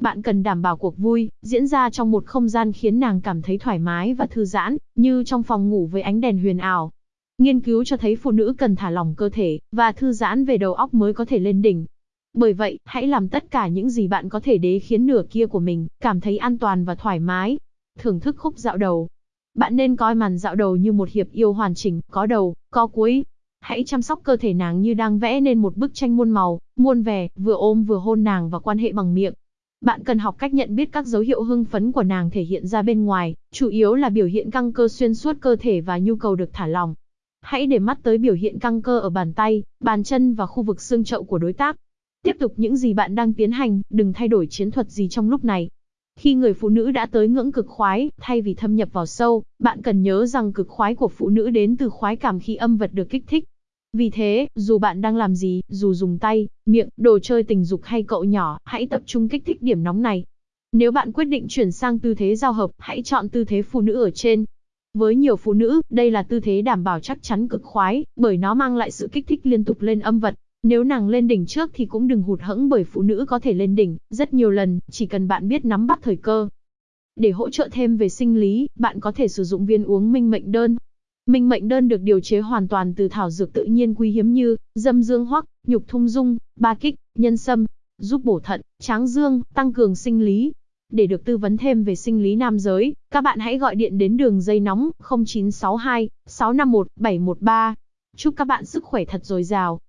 Bạn cần đảm bảo cuộc vui, diễn ra trong một không gian khiến nàng cảm thấy thoải mái và thư giãn, như trong phòng ngủ với ánh đèn huyền ảo. Nghiên cứu cho thấy phụ nữ cần thả lỏng cơ thể, và thư giãn về đầu óc mới có thể lên đỉnh. Bởi vậy, hãy làm tất cả những gì bạn có thể để khiến nửa kia của mình cảm thấy an toàn và thoải mái. Thưởng thức khúc dạo đầu. Bạn nên coi màn dạo đầu như một hiệp yêu hoàn chỉnh, có đầu, có cuối. Hãy chăm sóc cơ thể nàng như đang vẽ nên một bức tranh muôn màu, muôn vẻ, vừa ôm vừa hôn nàng và quan hệ bằng miệng. Bạn cần học cách nhận biết các dấu hiệu hưng phấn của nàng thể hiện ra bên ngoài, chủ yếu là biểu hiện căng cơ xuyên suốt cơ thể và nhu cầu được thả lỏng. Hãy để mắt tới biểu hiện căng cơ ở bàn tay, bàn chân và khu vực xương chậu của đối tác. Tiếp tục những gì bạn đang tiến hành, đừng thay đổi chiến thuật gì trong lúc này. Khi người phụ nữ đã tới ngưỡng cực khoái, thay vì thâm nhập vào sâu, bạn cần nhớ rằng cực khoái của phụ nữ đến từ khoái cảm khi âm vật được kích thích. Vì thế, dù bạn đang làm gì, dù dùng tay, miệng, đồ chơi tình dục hay cậu nhỏ, hãy tập trung kích thích điểm nóng này. Nếu bạn quyết định chuyển sang tư thế giao hợp, hãy chọn tư thế phụ nữ ở trên. Với nhiều phụ nữ, đây là tư thế đảm bảo chắc chắn cực khoái, bởi nó mang lại sự kích thích liên tục lên âm vật. Nếu nàng lên đỉnh trước thì cũng đừng hụt hẫng bởi phụ nữ có thể lên đỉnh rất nhiều lần, chỉ cần bạn biết nắm bắt thời cơ. Để hỗ trợ thêm về sinh lý, bạn có thể sử dụng viên uống minh mệnh đơn. Minh mệnh đơn được điều chế hoàn toàn từ thảo dược tự nhiên quý hiếm như dâm dương hoắc, nhục thung dung, ba kích, nhân sâm, giúp bổ thận, tráng dương, tăng cường sinh lý. Để được tư vấn thêm về sinh lý nam giới, các bạn hãy gọi điện đến đường dây nóng 0962 651 713. Chúc các bạn sức khỏe thật dồi dào.